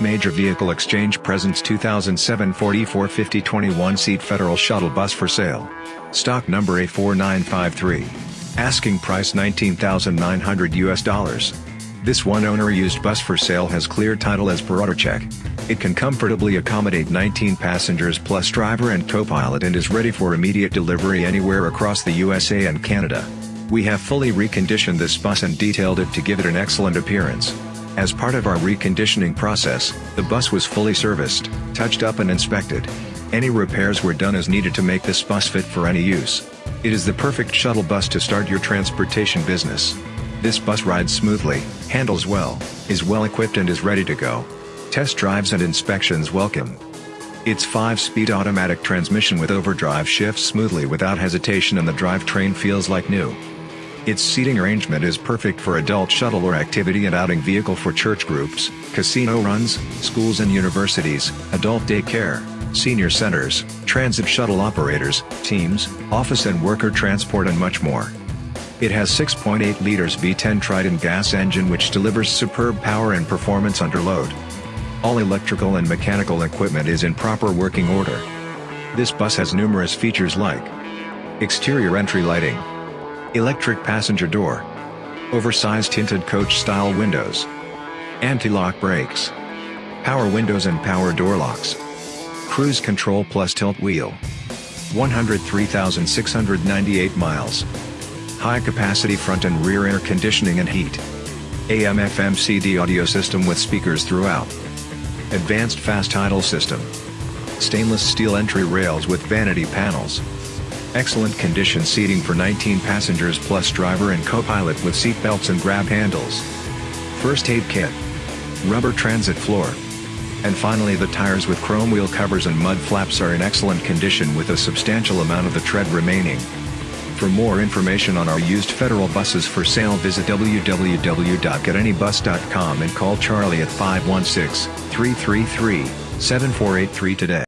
Major Vehicle Exchange presents 2007 Ford E450 21-seat Federal Shuttle Bus for sale. Stock number A4953. Asking price 19,900 US dollars. This one-owner used bus for sale has clear title as per AutoCheck. It can comfortably accommodate 19 passengers plus driver and co-pilot and is ready for immediate delivery anywhere across the USA and Canada. We have fully reconditioned this bus and detailed it to give it an excellent appearance. As part of our reconditioning process, the bus was fully serviced, touched up and inspected. Any repairs were done as needed to make this bus fit for any use. It is the perfect shuttle bus to start your transportation business. This bus rides smoothly, handles well, is well equipped and is ready to go. Test drives and inspections welcome. Its 5-speed automatic transmission with overdrive shifts smoothly without hesitation and the drivetrain feels like new. Its seating arrangement is perfect for adult shuttle or activity and outing vehicle for church groups, casino runs, schools and universities, adult daycare, senior centers, transit shuttle operators, teams, office and worker transport and much more. It has 6.8 liters V10 Triton gas engine which delivers superb power and performance under load. All electrical and mechanical equipment is in proper working order. This bus has numerous features like exterior entry lighting, Electric passenger door. Oversized tinted coach-style windows. Anti-lock brakes. Power windows and power door locks. Cruise control plus tilt wheel. 103,698 miles. High capacity front and rear air conditioning and heat. AM FM CD audio system with speakers throughout. Advanced fast idle system. Stainless steel entry rails with vanity panels. Excellent condition seating for 19 passengers plus driver and co-pilot with seat belts and grab handles. First aid kit. Rubber transit floor. And finally the tires with chrome wheel covers and mud flaps are in excellent condition with a substantial amount of the tread remaining. For more information on our used federal buses for sale visit www.getanybus.com and call Charlie at 516-333-7483 today.